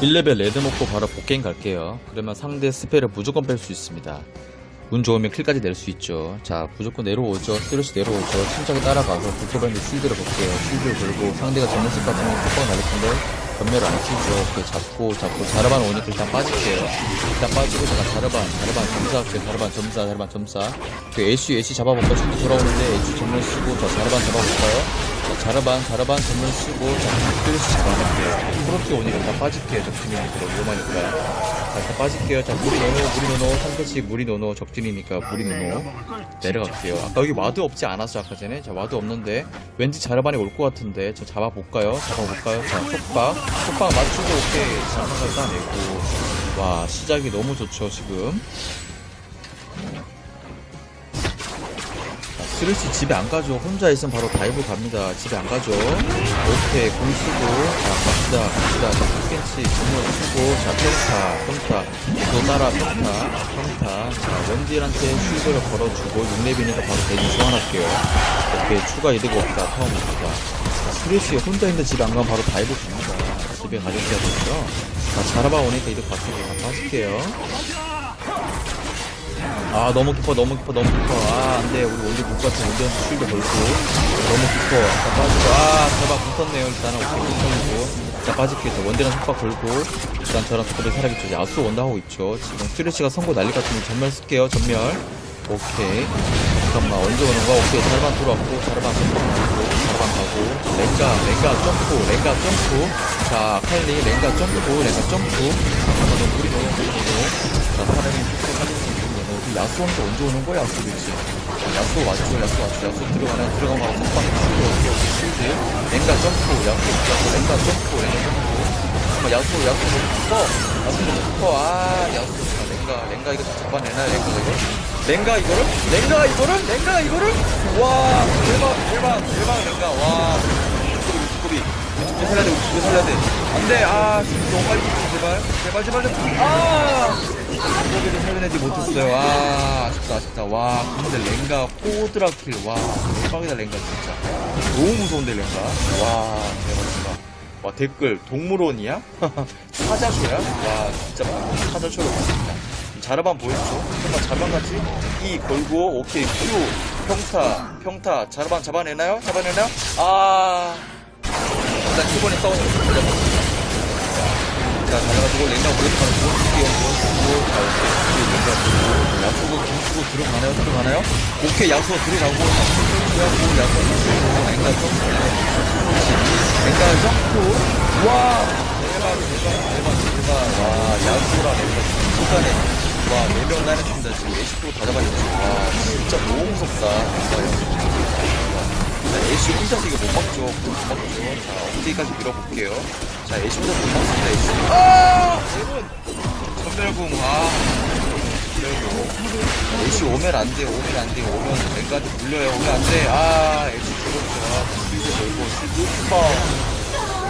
1레벨 레드 먹고 바로 복갱 갈게요. 그러면 상대 스펠을 무조건 뺄 수 있습니다. 운 좋으면 킬까지 낼 수 있죠. 자, 무조건 내려오죠. 스트레스 내려오죠. 침착히 따라가서 불토반드 실드를 볼게요. 실드를 걸고 상대가 전면 습 같은 건 톡박 날릴 텐데 전멸을 안 치죠. 잡고 잡고 자르반 오니까 일단 빠질게요. 일단 빠지고 제가 자르반 자르반 점사 할게요. 자르반 점사 자르반 점사. 그 애쉬 애쉬 잡아볼까요? 실드 돌아오는데 애쉬 전면 쓰고 자 자르반 잡아볼까요? 자, 자르반 자르반 전멸 쓰고 자 쓰레쉬 잡아볼게요. 프로티 오니까 일단 빠질게요. 적팀이니까 위험하니까. 자, 일단 빠질게요. 자, 무리 노노, 무리 노노, 3대씩 무리 노노, 적진이니까 무리 노노. 내려갈게요. 아까 여기 ward 없지 않았어, 아까 전에? 자, ward 없는데. 왠지 자르반이 올 것 같은데. 저 잡아볼까요? 잡아볼까요? 자, 속박. 속박 맞추고, 오케이. 자르반을 따내고. 와, 시작이 너무 좋죠, 지금. 스르시 집에 안 가죠. 혼자 있으면 바로 다이브 갑니다. 집에 안 가죠. 오케이, 공 쓰고. 자, 갑시다, 갑시다. 자, 흑겐치, 정면 쓰고. 자, 평타, 평타. 또 따라, 평타, 평타. 자, 원딜한테 슈거를 걸어주고, 6렙이니까 바로 대기 소환할게요. 오케이, 추가 이득 없다. 못다 자, 스르시 혼자 있는데 집에 안 가면 바로 다이브 갑니다. 집에 가져가야 되죠. 자, 자라바 오니까 이득 봤으니까 다 빠질게요. 아 너무 깊어 너무 깊어 너무 깊어. 아 안돼. 우리 원딜 못 같아 원딜한테 쉴드 걸고 너무 깊어. 아까 빠지고 아 제발 붙었네요. 일단은 오케이 붙었고. 자 빠질게요. 저 원딜한 속박 걸고 일단 저랑 그대로 살아있죠. 야수 원다 하고 있죠. 지금 스트레치가 선고 난리 같으면 전멸 쓸게요 전멸. 오케이. 잠깐만 언제 오는 거야? 오케이 자르반 들어왔고 자르반 나고 자르반 가고. 랭가 랭가 점프 랭가 점프. 자 칼리 랭가 점프 랭가 점프. 잠깐만 너 무리 넣어 무리 넣어 자 사람이 야수한테 언제 오는 거야 야수 그치 야수 왔죠 야수 왔죠. 야수 들어가면 바로 속박 치고 오케이 오케이 실드 랭가 점프 야수 야수 랭가 점프 랭가 점프. 야수 야수 커 야수 너무 커아 야수 아, 랭가 랭가 이거 다 잡아내나 랭가 이거 랭가 이거를? 랭가 이거를? 랭가 이거를? 와 대박 대박 대박 랭가. 와. 두꺼비 두꺼비 살려야 돼 우리 살려야 돼. 안돼 아 너무 빨리 제발. 제발 제발 제발 아! 두꺼비를 살려내지 못했어요. 와 아쉽다 아쉽다. 와 근데 랭가 꼬드라킬. 와 대박이다 랭가 진짜. 너무 무서운데 랭가. 와 대박이다. 와 댓글 동물원이야? 사자쇼야? 와 진짜 방금 사자쇼로 봤습니다. 자르반 보였죠? 정말 자반같이? E 걸고 오케이 Q 평타 평타. 자르반 잡아내나요? 잡아내나요? 아 일단 키번에 싸우는 거자 잘해가지고 랭가 오른쪽 가서 무원 쓰기요 무원 쓰고 자 오케이 야수고 공 쓰고 들어가나요? 들어가나요? 오케이 야수가 들어가고 야수 야수 야수 랭가 점프 랭가 점프 와 대박 대박 대박 대박 와 야수랑 랭가 순간에 와, 4명 나눴습니다. 지금 애쉬도 다 잡아줬죠. 와, 진짜 너무 무섭다. 혼자서 이거 못 막죠. 못 막죠. 자, 어디까지 밀어볼게요. 자, 애쉬 혼자 못 막습니다, 애쉬. 아! 여러분! 전멸궁, 아. 전멸궁. 애쉬 오면 안 돼, 오면 안 돼. 오면 랭가한테 물려요. 오면 안 돼. 아, 애쉬 죽었죠. 아, shield 걸고, shield 뻥.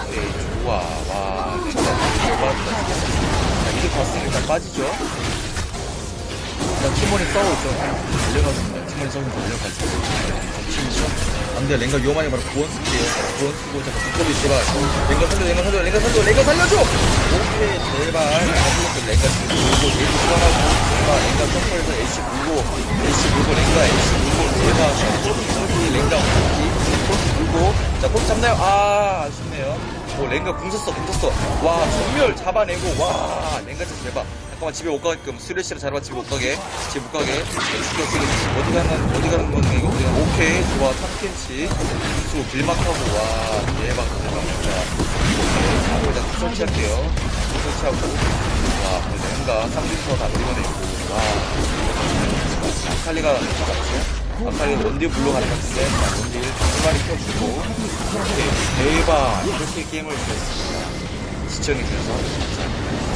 오케이, 좋아. 와, 랭가 대박이다. 자, 이제 봤으니까 빠지죠. 일단 티몬이 싸우죠. 달려가습니다 티몬이 싸우면 달려가죠. 치죠. 안돼 랭가 위험하니 바로 구원 쓸게요. 구원 쓰고 잠깐 두꺼비 제발. 랭가 살려, 랭가 살려, 랭가 살려, 랭가 살려줘. 오케이 제발. 아슬로스 랭가 물고 에이스 수환하고 제발 랭가 점프해서 에이시 물고 에이시 물고 랭가 에이시 물고 제발. 코르키 랭가 코르키 코르키 물고 자 코르키 잡나요? 아 아쉽네요. 오 랭가 궁 썼어 궁 썼어. 와 전멸 잡아내고 와 랭가 진짜 대박. 잠깐만 집에 못 가게끔 쓰레쉬를 자르바 집에 못 가게. 집에 못 가게. 죽여 어디 가는 어디 가는 거는 이거 가는 오케이 좋아. 탑켄치. 수 길막하고 와 대박 대박 자 오케이 하고 일단 설치할게요 설치하고. 와 랭가 3딜터 다 밀어내고. 와. 아칼리가 잡았죠 아칼리 원딜 물러가는 것 같은데 자 원딜 두 마리 켜주고 오케이 대박. 이렇게 게임을 이겼습니다 시청해주셔서. 감사합니다